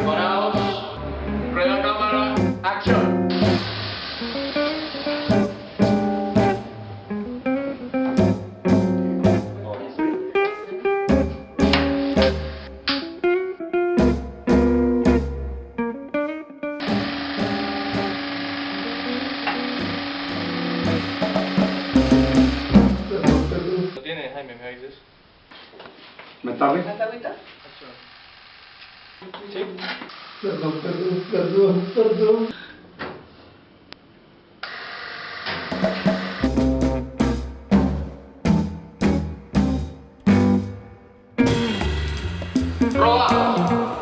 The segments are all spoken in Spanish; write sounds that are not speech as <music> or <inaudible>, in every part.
Preparados. Rueda cámara. Action. ¿Lo tiene Jaime? ¿Me agüita? Sí. Perdón, perdón, perdón, perdón. Roba.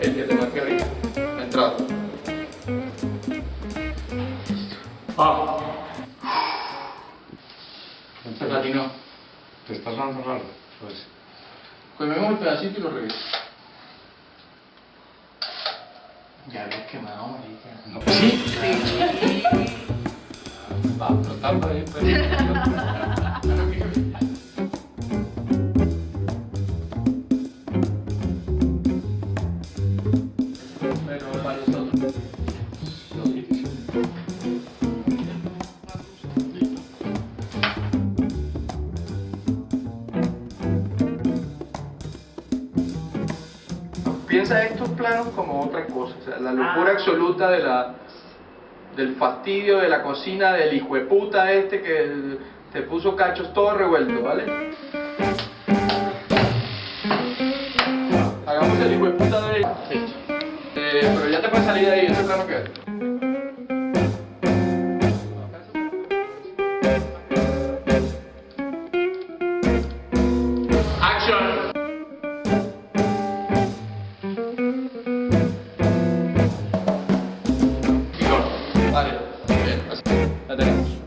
El que. La entrada. Ah. Se. ¿Te estás dando raro? Pues. Comemos el pedacito y lo regreso. Ya habías quemado, marica. No, sí. Va a explotar por ahí, pues. Pero <laughs> Piensa estos planos como otra cosa, o sea, la locura absoluta de la, del fastidio de la cocina del hijo de puta este que te puso cachos todo revuelto, ¿vale? Hagamos el hijo de puta de Eh, pero ya te puedes salir de ahí, ese plano que 对。